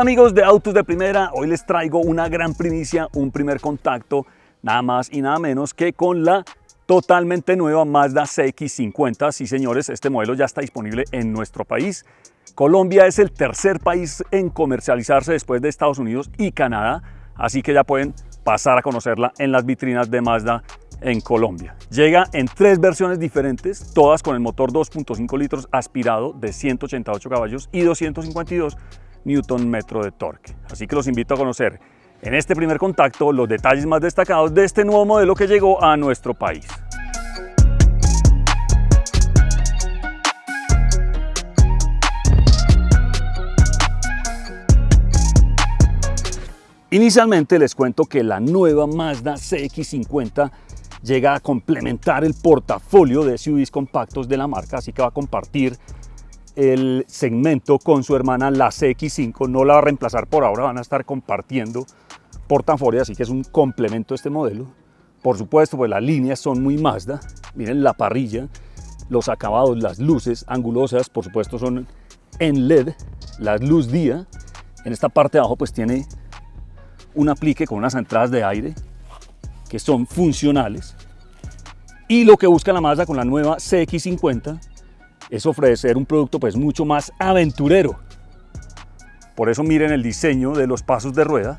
Amigos de Autos de Primera, hoy les traigo una gran primicia, un primer contacto, nada más y nada menos que con la totalmente nueva Mazda CX-50. Sí señores, este modelo ya está disponible en nuestro país. Colombia es el tercer país en comercializarse después de Estados Unidos y Canadá, así que ya pueden pasar a conocerla en las vitrinas de Mazda en Colombia. Llega en tres versiones diferentes, todas con el motor 2.5 litros aspirado de 188 caballos y 252 newton metro de torque. Así que los invito a conocer en este primer contacto los detalles más destacados de este nuevo modelo que llegó a nuestro país. Inicialmente les cuento que la nueva Mazda CX-50 llega a complementar el portafolio de SUVs compactos de la marca, así que va a compartir el segmento con su hermana la CX5, no la va a reemplazar por ahora, van a estar compartiendo portafolio, así que es un complemento a este modelo. Por supuesto, pues las líneas son muy Mazda, miren la parrilla, los acabados, las luces angulosas, por supuesto son en LED, la luz día, en esta parte de abajo pues tiene un aplique con unas entradas de aire que son funcionales. Y lo que busca la Mazda con la nueva CX50 es ofrecer un producto pues mucho más aventurero. Por eso miren el diseño de los pasos de rueda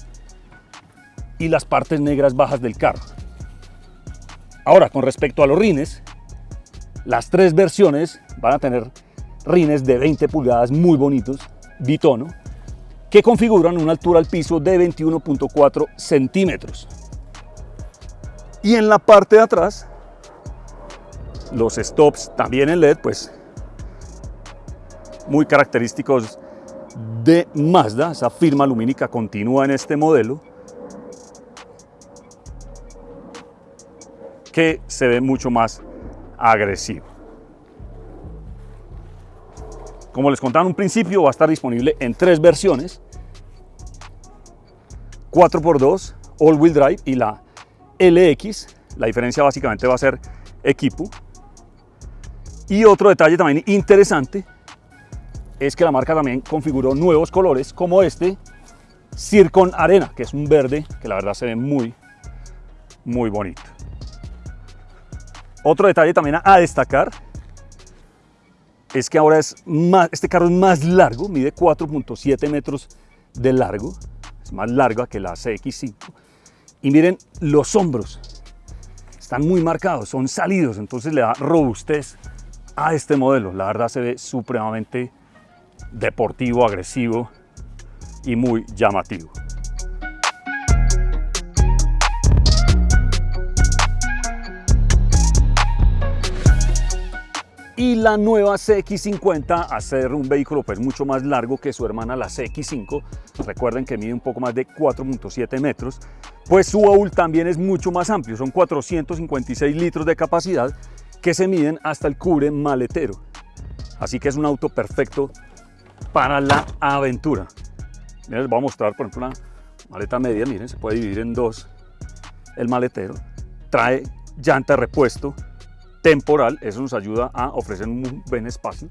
y las partes negras bajas del carro. Ahora, con respecto a los rines, las tres versiones van a tener rines de 20 pulgadas muy bonitos, bitono, que configuran una altura al piso de 21.4 centímetros. Y en la parte de atrás, los stops también en LED, pues muy característicos de Mazda, esa firma lumínica continúa en este modelo, que se ve mucho más agresivo. Como les contaba en un principio, va a estar disponible en tres versiones, 4x2, all-wheel drive y la LX. La diferencia básicamente va a ser equipo. Y otro detalle también interesante es que la marca también configuró nuevos colores como este Circon Arena, que es un verde que la verdad se ve muy, muy bonito. Otro detalle también a destacar es que ahora es más, este carro es más largo, mide 4.7 metros de largo, es más larga que la CX5. Y miren los hombros, están muy marcados, son salidos, entonces le da robustez a este modelo. La verdad se ve supremamente deportivo, agresivo y muy llamativo. Y la nueva CX50, a ser un vehículo pues mucho más largo que su hermana la CX5, recuerden que mide un poco más de 4.7 metros, pues su baúl también es mucho más amplio, son 456 litros de capacidad que se miden hasta el cubre maletero. Así que es un auto perfecto para la aventura. les voy a mostrar, por ejemplo, una maleta media, miren, se puede dividir en dos el maletero. Trae llanta repuesto temporal, eso nos ayuda a ofrecer un buen espacio.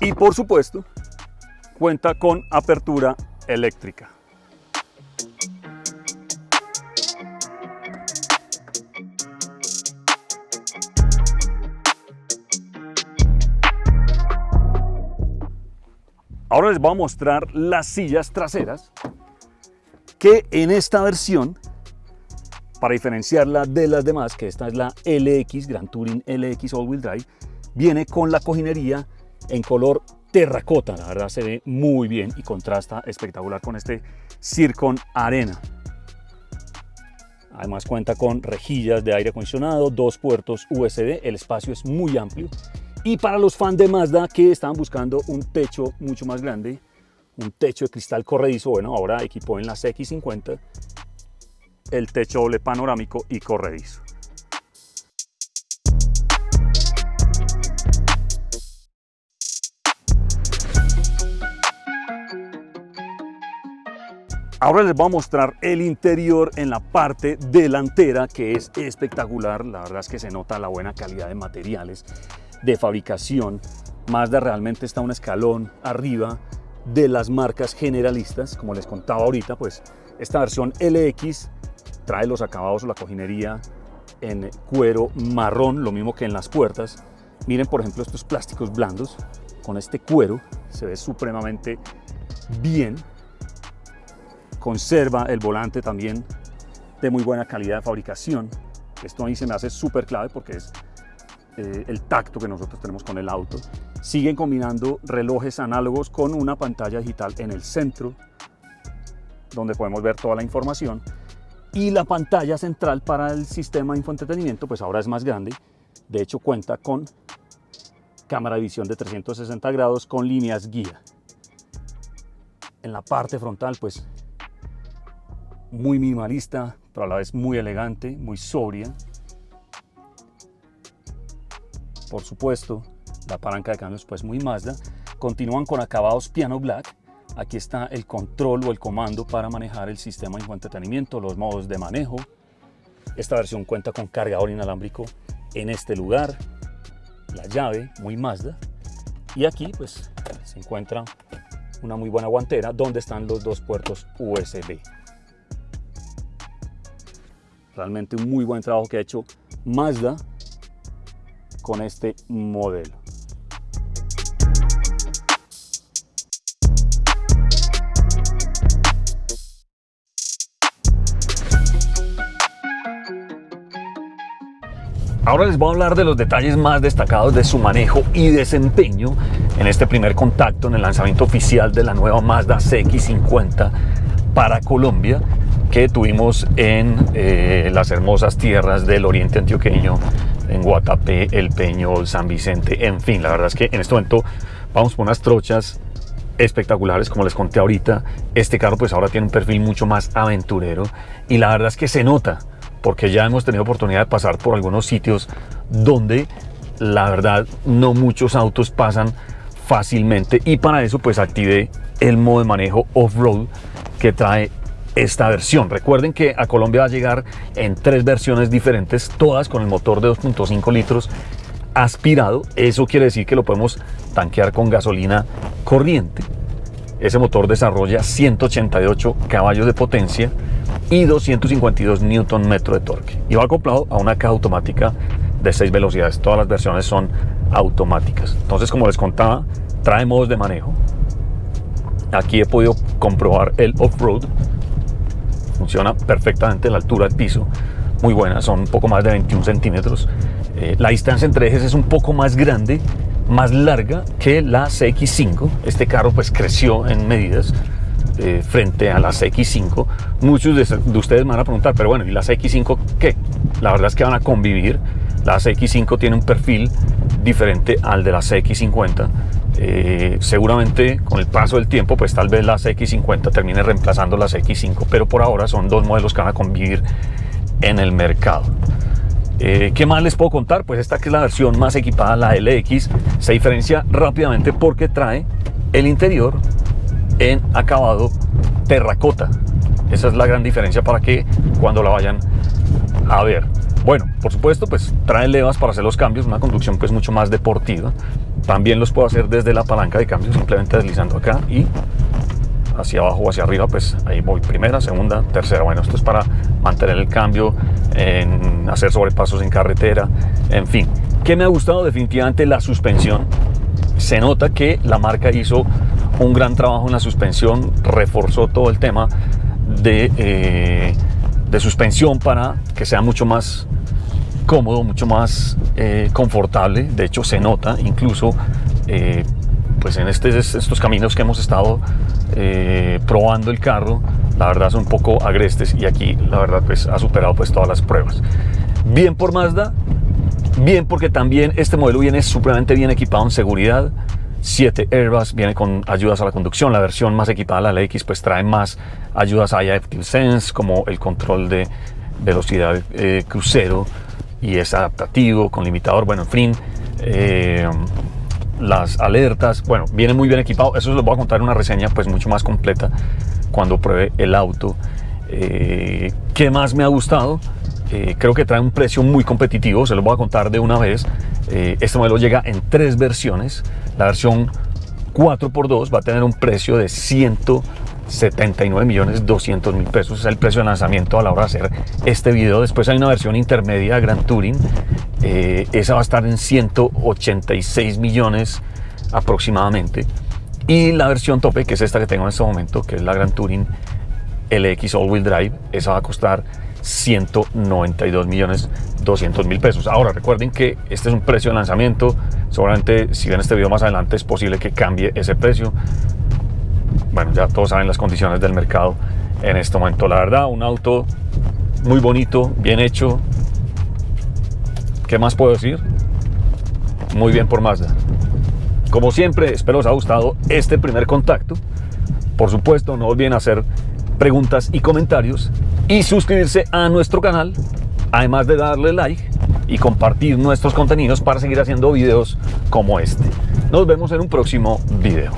Y por supuesto, cuenta con apertura eléctrica. Les voy a mostrar las sillas traseras que en esta versión, para diferenciarla de las demás, que esta es la LX, Grand Touring LX All Wheel Drive, viene con la cojinería en color terracota, la verdad se ve muy bien y contrasta espectacular con este Circon Arena. Además cuenta con rejillas de aire acondicionado, dos puertos USB, el espacio es muy amplio y para los fans de Mazda que estaban buscando un techo mucho más grande, un techo de cristal corredizo, bueno, ahora equipó en la CX50 el techo doble panorámico y corredizo. Ahora les voy a mostrar el interior en la parte delantera que es espectacular, la verdad es que se nota la buena calidad de materiales, de fabricación, Mazda realmente está un escalón arriba de las marcas generalistas, como les contaba ahorita, pues esta versión LX trae los acabados o la cojinería en cuero marrón, lo mismo que en las puertas. Miren por ejemplo estos plásticos blandos, con este cuero se ve supremamente bien. Conserva el volante también de muy buena calidad de fabricación. Esto a mí se me hace súper clave porque es eh, el tacto que nosotros tenemos con el auto. Siguen combinando relojes análogos con una pantalla digital en el centro, donde podemos ver toda la información. Y la pantalla central para el sistema de infoentretenimiento, pues ahora es más grande. De hecho, cuenta con cámara de visión de 360 grados con líneas guía. En la parte frontal, pues muy minimalista, pero a la vez muy elegante, muy sobria. Por supuesto, la palanca de cambios pues muy Mazda. Continúan con acabados piano black. Aquí está el control o el comando para manejar el sistema de entretenimiento, los modos de manejo. Esta versión cuenta con cargador inalámbrico en este lugar, la llave muy Mazda. Y aquí pues se encuentra una muy buena guantera donde están los dos puertos USB. Realmente un muy buen trabajo que ha hecho Mazda con este modelo. Ahora les voy a hablar de los detalles más destacados de su manejo y desempeño en este primer contacto en el lanzamiento oficial de la nueva Mazda CX-50 para Colombia que tuvimos en eh, las hermosas tierras del oriente antioqueño, en Guatapé, El Peñol, San Vicente, en fin, la verdad es que en este momento vamos por unas trochas espectaculares, como les conté ahorita, este carro pues ahora tiene un perfil mucho más aventurero y la verdad es que se nota, porque ya hemos tenido oportunidad de pasar por algunos sitios donde la verdad no muchos autos pasan fácilmente y para eso pues activé el modo de manejo off-road que trae esta versión. Recuerden que a Colombia va a llegar en tres versiones diferentes, todas con el motor de 2.5 litros aspirado. Eso quiere decir que lo podemos tanquear con gasolina corriente. Ese motor desarrolla 188 caballos de potencia y 252 Newton metro de torque. Y va acoplado a una caja automática de 6 velocidades. Todas las versiones son automáticas. Entonces, como les contaba, trae modos de manejo. Aquí he podido comprobar el off-road funciona perfectamente la altura del piso, muy buena, son un poco más de 21 centímetros. Eh, la distancia entre ejes es un poco más grande, más larga que la CX5. Este carro pues creció en medidas eh, frente a la CX5. Muchos de, de, ustedes me van a preguntar, pero bueno, ¿y la CX5 qué? La verdad es que van a convivir. La CX5 tiene un perfil diferente al de la CX50 eh, seguramente con el paso del tiempo, pues tal vez la CX50 termine reemplazando la CX5, pero por ahora son dos modelos que van a convivir en el mercado. Eh, ¿Qué más les puedo contar? Pues esta que es la versión más equipada, la LX, se diferencia rápidamente porque trae el interior en acabado terracota. Esa es la gran diferencia para que cuando la vayan a ver. Bueno, por supuesto, pues trae levas para hacer los cambios, una conducción pues mucho más deportiva. También los puedo hacer desde la palanca de cambio, simplemente deslizando acá y hacia abajo o hacia arriba, pues ahí voy primera, segunda, tercera. Bueno, esto es para mantener el cambio, hacer sobrepasos en carretera, en fin. ¿Qué me ha gustado? Definitivamente la suspensión. Se nota que la marca hizo un gran trabajo en la suspensión, reforzó todo el tema de, eh, de suspensión para que sea mucho más cómodo, mucho más eh, confortable. De hecho, se nota incluso eh, pues en este, estos caminos que hemos estado eh, probando el carro, la verdad son un poco agrestes y aquí la verdad pues ha superado pues todas las pruebas. Bien por Mazda, bien porque también este modelo viene supremamente bien equipado en seguridad. 7 airbags, viene con ayudas a la conducción. La versión más equipada, la X, pues trae más ayudas a Active Sense, como el control de velocidad crucero, y es adaptativo, con limitador, bueno, en fin, eh, las alertas, bueno, viene muy bien equipado, eso les voy a contar en una reseña pues mucho más completa cuando pruebe el auto. Eh, ¿Qué más me ha gustado? Eh, creo que trae un precio muy competitivo, se lo voy a contar de una vez. Eh, este modelo llega en tres versiones. La versión 4x2 va a tener un precio de 179 millones 200 mil pesos. Es el precio de lanzamiento a la hora de hacer este video. Después hay una versión intermedia de Gran Touring. Eh, esa va a estar en 186 millones aproximadamente. Y la versión tope, que es esta que tengo en este momento, que es la Gran Touring LX All Wheel Drive, esa va a costar 192 millones 200 mil pesos. Ahora recuerden que este es un precio de lanzamiento. Seguramente si ven este video más adelante es posible que cambie ese precio. Bueno, ya todos saben las condiciones del mercado en este momento. La verdad, un auto muy bonito, bien hecho. ¿Qué más puedo decir? Muy bien por Mazda. Como siempre, espero os haya gustado este primer contacto. Por supuesto, no olviden hacer preguntas y comentarios y suscribirse a nuestro canal, además de darle like y compartir nuestros contenidos para seguir haciendo videos como este. Nos vemos en un próximo video.